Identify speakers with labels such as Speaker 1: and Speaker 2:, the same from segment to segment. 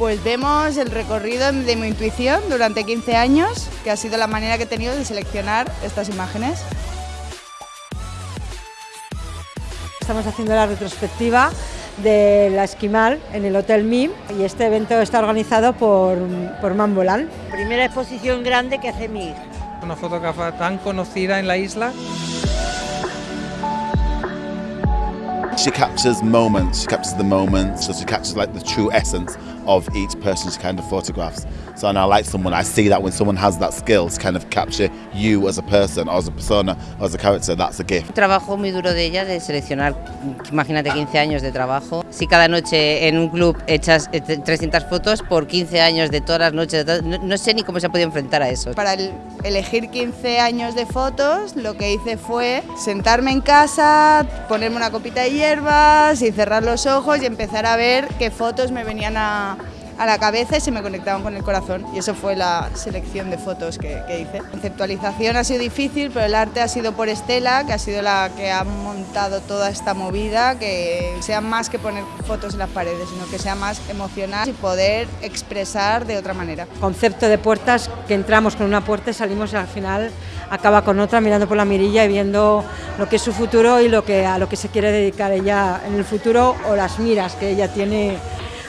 Speaker 1: Pues vemos el recorrido de mi intuición durante 15 años, que ha sido la manera que he tenido de seleccionar estas imágenes.
Speaker 2: Estamos haciendo la retrospectiva de la Esquimal en el Hotel MIM y este evento está organizado por, por Mambolán.
Speaker 3: Primera exposición grande que hace mi hija.
Speaker 4: Una fotógrafa tan conocida en la isla.
Speaker 5: She captures moments, she captures the moments, so she captures like the true essence of each person she kind of photographs. So and I like someone, I see that when someone has that skill to kind of capture you as a person or as a persona or as a character, that's a gift.
Speaker 6: Un trabajo muy duro de ella de seleccionar, imagínate 15 años de trabajo. Si cada noche en un club echas 300 fotos por 15 años de todas las noches, no, no sé ni cómo se ha podido enfrentar a eso.
Speaker 1: Para el- elegir 15 años de fotos, lo que hice fue sentarme en casa, ponerme una copita de y cerrar los ojos y empezar a ver qué fotos me venían a, a la cabeza y se me conectaban con el corazón. Y eso fue la selección de fotos que, que hice. La conceptualización ha sido difícil, pero el arte ha sido por Estela, que ha sido la que ha montado toda esta movida, que sea más que poner fotos en las paredes, sino que sea más emocional y poder expresar de otra manera.
Speaker 2: Concepto de puertas que entramos con una puerta y salimos y al final acaba con otra mirando por la mirilla y viendo lo que es su futuro y lo que, a lo que se quiere dedicar ella en el futuro o las miras que ella tiene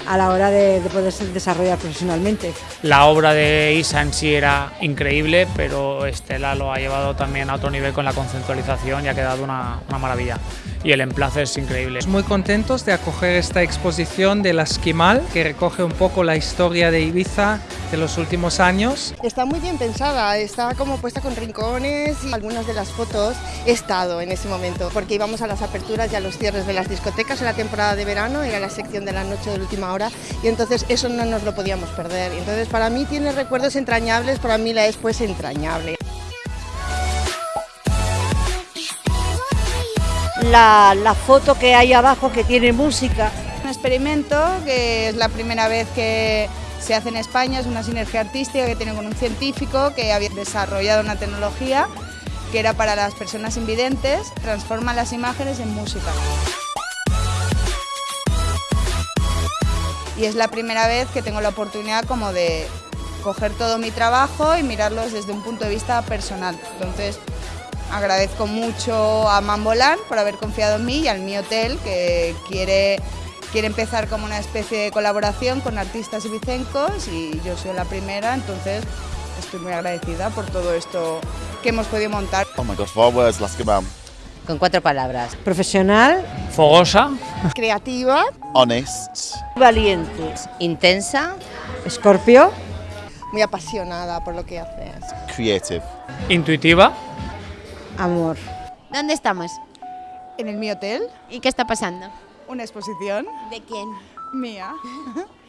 Speaker 2: a la hora de, de poderse desarrollar profesionalmente.
Speaker 7: La obra de Isa en sí era increíble, pero Estela lo ha llevado también a otro nivel con la conceptualización y ha quedado una, una maravilla. Y el emplace es increíble.
Speaker 4: Muy contentos de acoger esta exposición de la Esquimal, que recoge un poco la historia de Ibiza de los últimos años.
Speaker 8: Está muy bien pensada, está como puesta con rincones y algunas de las fotos he estado en ese momento, porque íbamos a las aperturas y a los cierres de las discotecas en la temporada de verano, era la sección de la noche de la última hora y entonces eso no nos lo podíamos perder. Y Entonces para mí tiene recuerdos entrañables, para mí la es pues entrañable.
Speaker 3: La, foto que hay abajo que tiene música.
Speaker 1: Un experimento que es la primera vez que se hace en España, es una sinergia artística que tiene con un científico que había desarrollado una tecnología que era para las personas invidentes, transforma las imágenes en música. Y es la primera vez que tengo la oportunidad como de coger todo mi trabajo y mirarlos desde un punto de vista personal. Entonces, agradezco mucho a Mambolán por haber confiado en mí y al Mi Hotel que quiere, quiere empezar como una especie de colaboración con artistas ibicencos y yo soy la primera, entonces estoy muy agradecida por todo esto que hemos podido montar.
Speaker 5: Oh my god, four words, la Esquimal.
Speaker 6: Con cuatro palabras.
Speaker 2: Profesional,
Speaker 7: Fogosa,
Speaker 8: Creativa,
Speaker 5: Honest,
Speaker 3: Valiente.
Speaker 6: Intensa,
Speaker 2: Escorpio,
Speaker 8: muy apasionada por lo que haces.
Speaker 5: creative.
Speaker 7: intuitiva,
Speaker 2: amor.
Speaker 9: ¿Dónde estamos?
Speaker 1: En el Mi Hotel,
Speaker 9: ¿Y qué está pasando?
Speaker 1: una exposición
Speaker 9: ¿De quién?
Speaker 1: mía.